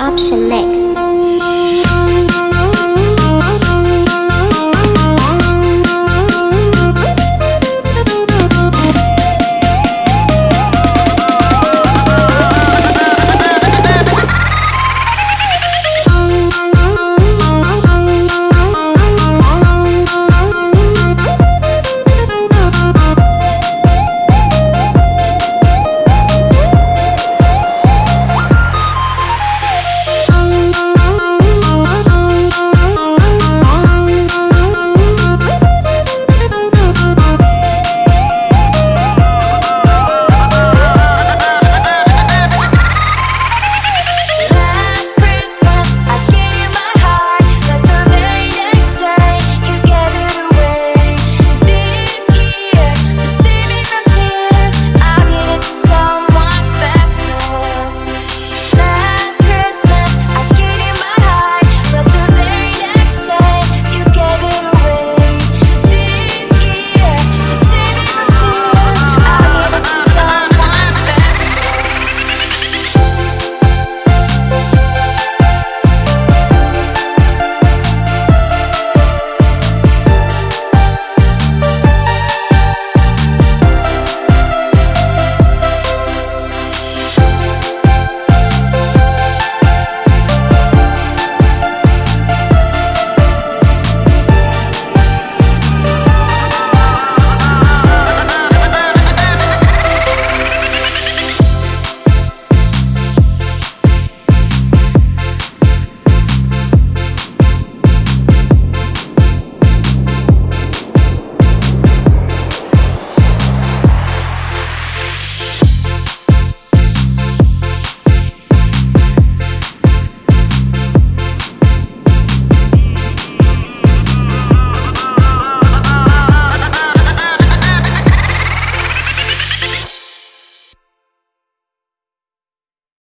Option Mix.